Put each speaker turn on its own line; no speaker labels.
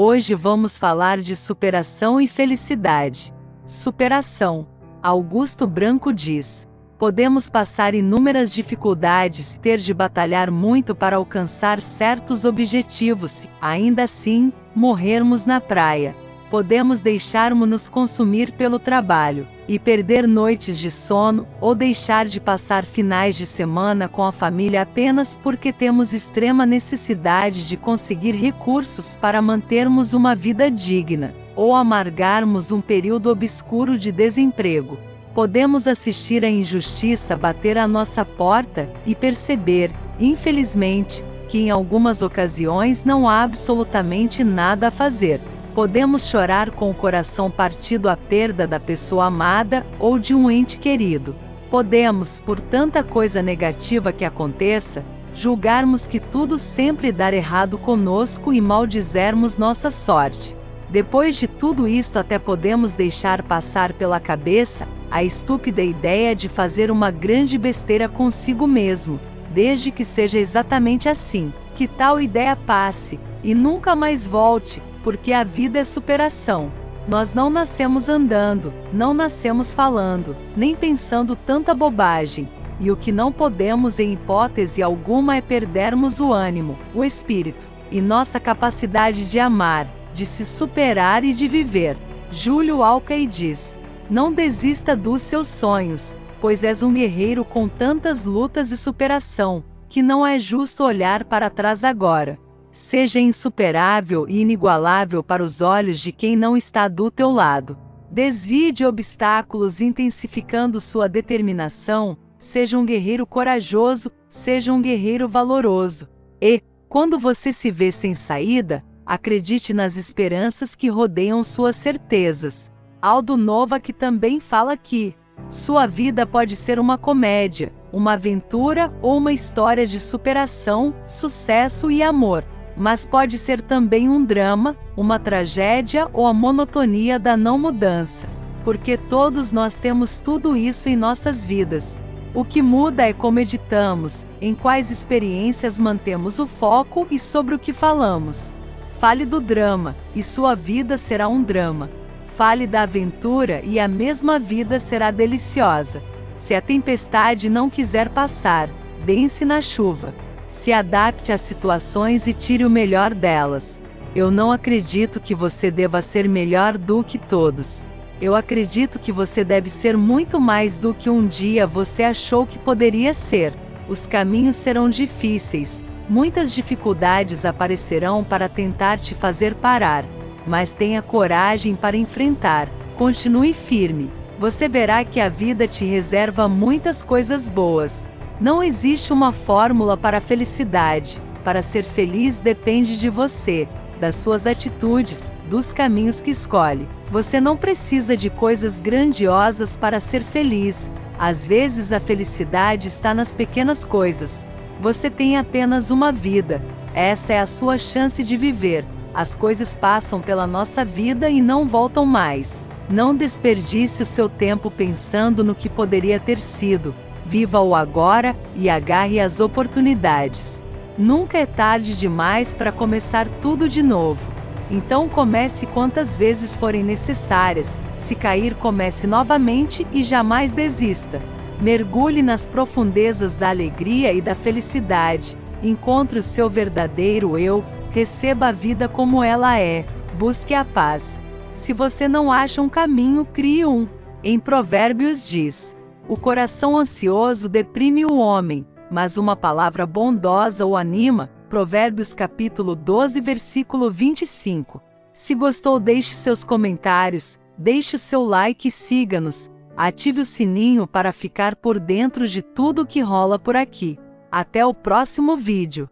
Hoje vamos falar de superação e felicidade. Superação. Augusto Branco diz: Podemos passar inúmeras dificuldades, ter de batalhar muito para alcançar certos objetivos, ainda assim, morrermos na praia podemos deixarmos-nos consumir pelo trabalho e perder noites de sono ou deixar de passar finais de semana com a família apenas porque temos extrema necessidade de conseguir recursos para mantermos uma vida digna ou amargarmos um período obscuro de desemprego. Podemos assistir a injustiça bater à nossa porta e perceber, infelizmente, que em algumas ocasiões não há absolutamente nada a fazer. Podemos chorar com o coração partido à perda da pessoa amada ou de um ente querido. Podemos, por tanta coisa negativa que aconteça, julgarmos que tudo sempre dar errado conosco e maldizermos nossa sorte. Depois de tudo isto, até podemos deixar passar pela cabeça a estúpida ideia de fazer uma grande besteira consigo mesmo, desde que seja exatamente assim. Que tal ideia passe e nunca mais volte, porque a vida é superação. Nós não nascemos andando, não nascemos falando, nem pensando tanta bobagem, e o que não podemos em hipótese alguma é perdermos o ânimo, o espírito, e nossa capacidade de amar, de se superar e de viver. Júlio Alcaí diz: Não desista dos seus sonhos, pois és um guerreiro com tantas lutas e superação, que não é justo olhar para trás agora seja insuperável e inigualável para os olhos de quem não está do teu lado. Desvie de obstáculos intensificando sua determinação, seja um guerreiro corajoso, seja um guerreiro valoroso. E, quando você se vê sem saída, acredite nas esperanças que rodeiam suas certezas. Aldo Nova que também fala que sua vida pode ser uma comédia, uma aventura ou uma história de superação, sucesso e amor mas pode ser também um drama, uma tragédia ou a monotonia da não mudança. Porque todos nós temos tudo isso em nossas vidas. O que muda é como editamos, em quais experiências mantemos o foco e sobre o que falamos. Fale do drama, e sua vida será um drama. Fale da aventura e a mesma vida será deliciosa. Se a tempestade não quiser passar, dance na chuva. Se adapte às situações e tire o melhor delas. Eu não acredito que você deva ser melhor do que todos. Eu acredito que você deve ser muito mais do que um dia você achou que poderia ser. Os caminhos serão difíceis, muitas dificuldades aparecerão para tentar te fazer parar, mas tenha coragem para enfrentar. Continue firme. Você verá que a vida te reserva muitas coisas boas. Não existe uma fórmula para a felicidade. Para ser feliz depende de você, das suas atitudes, dos caminhos que escolhe. Você não precisa de coisas grandiosas para ser feliz. Às vezes a felicidade está nas pequenas coisas. Você tem apenas uma vida. Essa é a sua chance de viver. As coisas passam pela nossa vida e não voltam mais. Não desperdice o seu tempo pensando no que poderia ter sido viva o agora e agarre as oportunidades. Nunca é tarde demais para começar tudo de novo. Então comece quantas vezes forem necessárias, se cair comece novamente e jamais desista. Mergulhe nas profundezas da alegria e da felicidade, encontre o seu verdadeiro eu, receba a vida como ela é, busque a paz. Se você não acha um caminho, crie um. Em Provérbios diz: o coração ansioso deprime o homem, mas uma palavra bondosa o anima. Provérbios capítulo 12, versículo 25. Se gostou, deixe seus comentários, deixe o seu like e siga-nos. Ative o sininho para ficar por dentro de tudo que rola por aqui. Até o próximo vídeo.